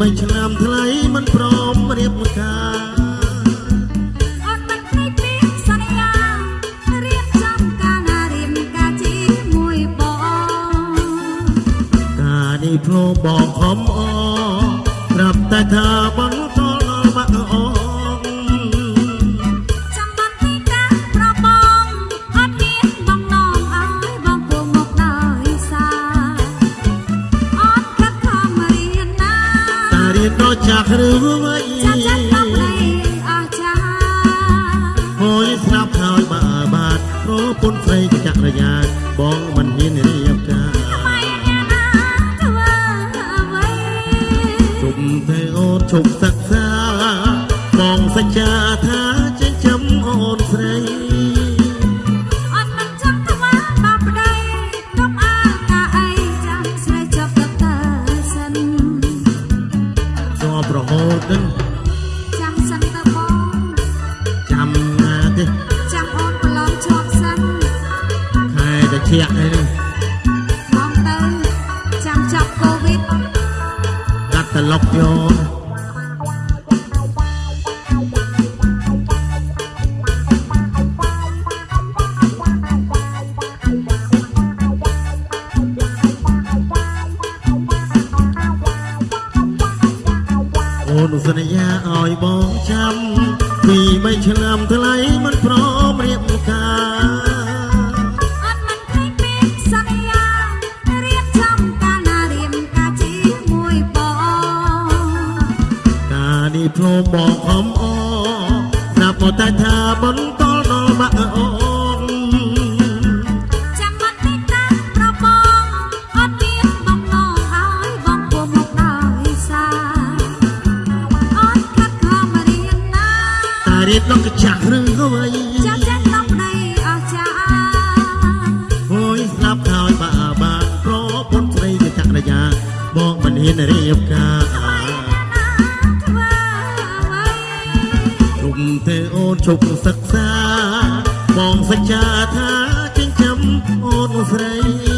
បីឆ្នាំថ្លៃមិនព្រមរៀបការអត់មិនភ្លេចពីសន្យារៀបចំការណារៀបការជាមួយបងការនេះភ្លោបងខំអប្រាប់តែថាបងតដល់បាក់អ ចាស់ឬវ័យចាំចាត់ដល់នៃអស្ចារ្យហួយស្រាប់ហើយបាបាទប្រពន្ធស្រីចក្រយាបងមិនហ៊ានរៀបការថ្មីអ្នកណាធ្វើអ្វីជុំទេអូនជុំសិក្សាបងសច្ចាថា តែឈាក់នេះបងទៅចាំចាប់កូវីដកាត់ត្រឡប់យកអូនសន្យាឲ្យបងចាំពីបីឆ្នាំថ្លៃមិនព្រមរៀបការ មកតែថាបន្តដល់បាក់អូនចាំបាត់ពីការប្របងអត់មានបងនងឲ្យបងពុំមកដោយសារអត់ខិតខំរៀនណាតារៀបដល់កញ្ចាស់ឬក៏អីចាំចេះដល់ប្តីអស្ចារ្យហួយស្លាប់ហើយបាក់បាទប្រពន្ធស្រីចក្រយាបងមិនហ៊ានរៀបការ ជប់សិក្សាបងសច្ចាថាចិញ្ចឹមអូនស្រី